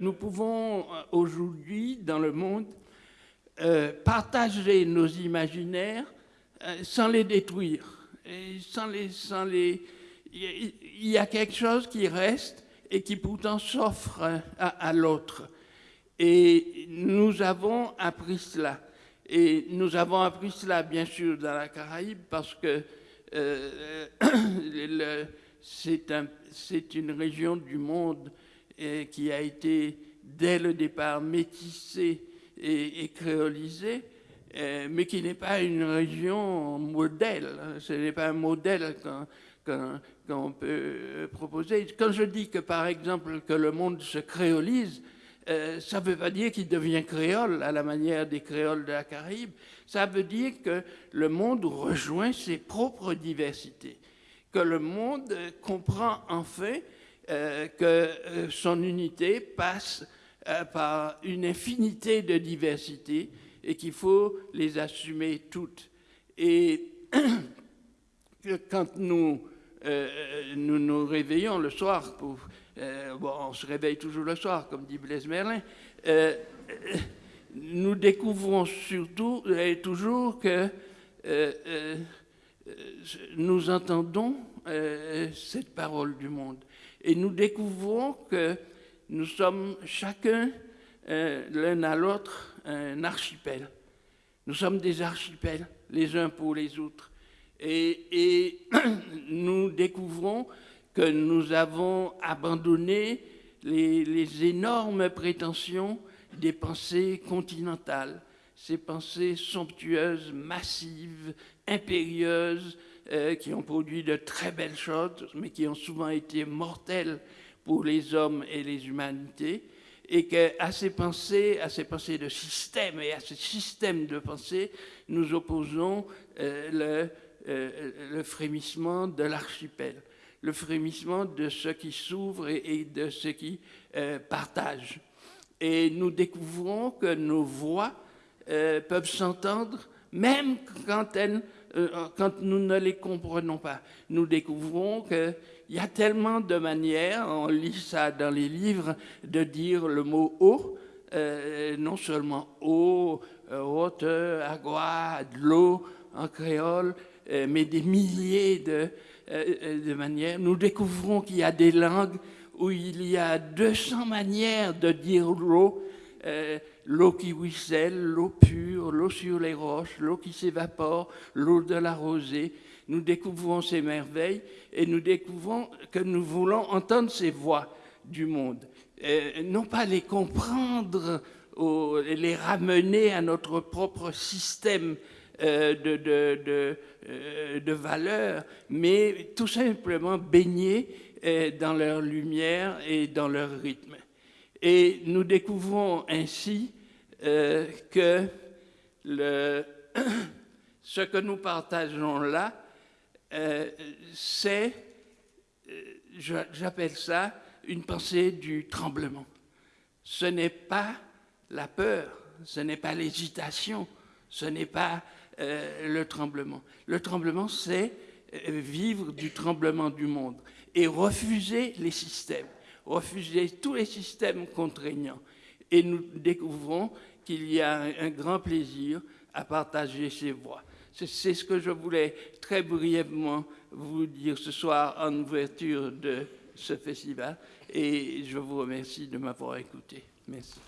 Nous pouvons euh, aujourd'hui, dans le monde, euh, partager nos imaginaires euh, sans les détruire. Il y a quelque chose qui reste et qui pourtant s'offre à, l'autre. Et nous avons appris cela. Et nous avons appris cela, bien sûr, dans la Caraïbe, parce que c'est un, une région du monde euh, qui a été, dès le départ, métissée et, et créolisée, euh, mais qui n'est pas une région modèle. Ce n'est pas un modèle qu'on peut proposer. Quand je dis que, par exemple, que le monde se créolise, euh, ça ne veut pas dire qu'il devient créole à la manière des créoles de la Caraïbe. Ça veut dire que le monde rejoint ses propres diversités, que le monde comprend enfin euh, que euh, son unité passe par une infinité de diversités et qu'il faut les assumer toutes. Et quand nous nous, réveillons le soir euh, bon, on se réveille toujours le soir, comme dit Blaise Merlin, euh, nous découvrons surtout et toujours que euh, nous entendons cette parole du monde. Et nous découvrons que nous sommes chacun, l'un à l'autre, un archipel. Nous sommes des archipels, les uns pour les autres. Et, et nous découvrons que nous avons abandonné les, énormes prétentions des pensées continentales, ces pensées somptueuses, massives, impérieuses, euh, qui ont produit de très belles choses, mais qui ont souvent été mortelles pour les hommes et les humanités, et qu'à ces pensées, à ces pensées de système et à ce système de pensée, nous opposons euh, le, euh, le frémissement de l'archipel le frémissement de ceux qui s'ouvrent et, de ceux qui partagent. Et nous découvrons que nos voix peuvent s'entendre même quand, elles, euh, quand nous ne les comprenons pas. Nous découvrons qu'il y a tellement de manières, on lit ça dans les livres, de dire le mot eau, non seulement eau, hauteur, agua, de l'eau en créole, mais des milliers de, euh, euh, de manière. Nous découvrons qu'il y a des langues où il y a 200 manières de dire l'eau. Euh, l'eau qui ruisselle, l'eau pure, l'eau sur les roches, l'eau qui s'évapore, l'eau de la rosée. Nous découvrons ces merveilles et nous découvrons que nous voulons entendre ces voix du monde. non pas les comprendre, ou les ramener à notre propre système euh, de, euh, valeurs, mais tout simplement baigner euh, dans leur lumière et dans leur rythme. Et nous découvrons ainsi que le, ce que nous partageons là, c'est, j'appelle ça, une pensée du tremblement. Ce n'est pas la peur, ce n'est pas l'hésitation, ce n'est pas euh, le tremblement. Le tremblement, c'est euh, vivre du tremblement du monde et refuser les systèmes, refuser tous les systèmes contraignants. Et nous découvrons qu'il y a un, grand plaisir à partager ces voix. C'est ce que je voulais très brièvement vous dire ce soir en ouverture de ce festival et je vous remercie de m'avoir écouté. Merci.